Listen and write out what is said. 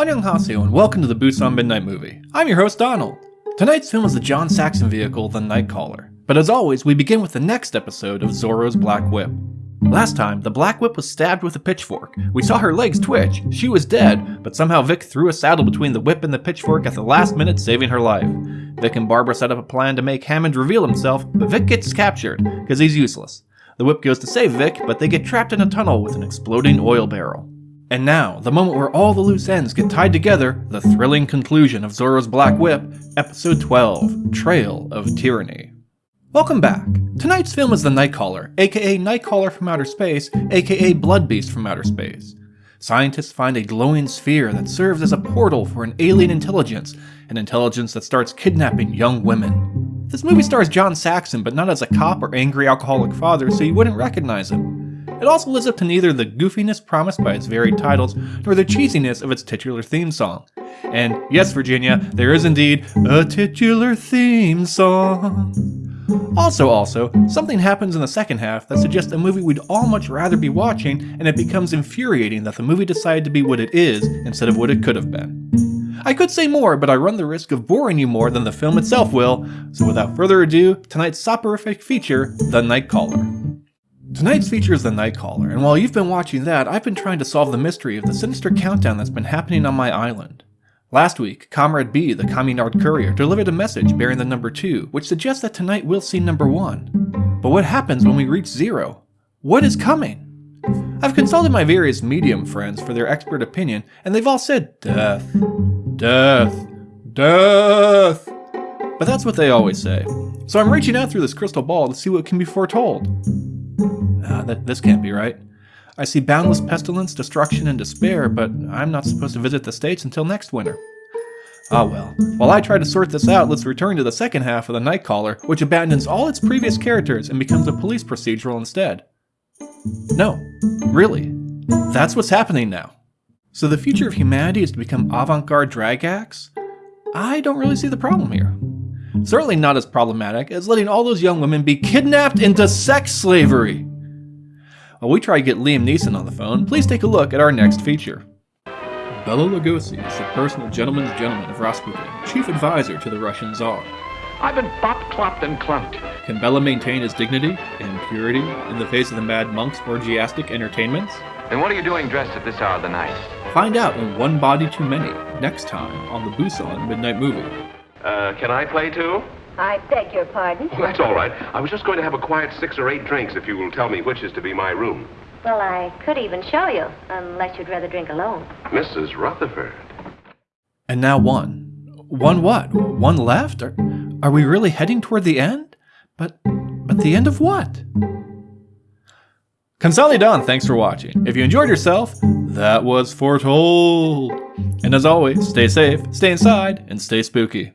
Annyeonghaseyo and welcome to the Busan Midnight Movie. I'm your host Donald. Tonight's film is the John Saxon vehicle, The Nightcaller. But as always, we begin with the next episode of Zorro's Black Whip. Last time, the Black Whip was stabbed with a pitchfork. We saw her legs twitch, she was dead, but somehow Vic threw a saddle between the whip and the pitchfork at the last minute saving her life. Vic and Barbara set up a plan to make Hammond reveal himself, but Vic gets captured, because he's useless. The whip goes to save Vic, but they get trapped in a tunnel with an exploding oil barrel. And now, the moment where all the loose ends get tied together, the thrilling conclusion of Zorro's Black Whip, Episode 12 Trail of Tyranny. Welcome back. Tonight's film is The Nightcaller, aka Nightcaller from Outer Space, aka Blood Beast from Outer Space. Scientists find a glowing sphere that serves as a portal for an alien intelligence, an intelligence that starts kidnapping young women. This movie stars John Saxon, but not as a cop or angry alcoholic father, so you wouldn't recognize him. It also lives up to neither the goofiness promised by its varied titles, nor the cheesiness of its titular theme song. And yes, Virginia, there is indeed a titular theme song. Also, also, something happens in the second half that suggests a movie we'd all much rather be watching, and it becomes infuriating that the movie decided to be what it is instead of what it could have been. I could say more, but I run the risk of boring you more than the film itself will, so without further ado, tonight's soporific feature, The Nightcaller. Tonight's feature is The Nightcaller, and while you've been watching that, I've been trying to solve the mystery of the sinister countdown that's been happening on my island. Last week, Comrade B, the Communard courier, delivered a message bearing the number 2, which suggests that tonight we'll see number 1. But what happens when we reach 0? What is coming? I've consulted my various medium friends for their expert opinion, and they've all said death, death, death. But that's what they always say. So I'm reaching out through this crystal ball to see what can be foretold. Ah, that, this can't be right. I see boundless pestilence, destruction, and despair, but I'm not supposed to visit the States until next winter. Ah well. While I try to sort this out, let's return to the second half of The Nightcaller, which abandons all its previous characters and becomes a police procedural instead. No. Really. That's what's happening now. So the future of humanity is to become avant-garde drag acts? I don't really see the problem here. Certainly not as problematic as letting all those young women be kidnapped into sex slavery. While we try to get Liam Neeson on the phone, please take a look at our next feature. Bela Lugosi is the personal gentleman's gentleman of Rasputin, chief advisor to the Russian Tsar. I've been bop, clopped, and clumped. Can Bela maintain his dignity and purity in the face of the mad monk's orgiastic entertainments? And what are you doing dressed at this hour of the night? Find out in One Body Too Many, next time on the Busan Midnight Movie. Uh, can I play too? I beg your pardon? Well, that's all right. I was just going to have a quiet six or eight drinks if you will tell me which is to be my room. Well, I could even show you, unless you'd rather drink alone. Mrs. Rutherford. And now one. One what? One left? Are, are we really heading toward the end? But, but the end of what? Consolidan, thanks for watching. If you enjoyed yourself, that was foretold. And as always, stay safe, stay inside, and stay spooky.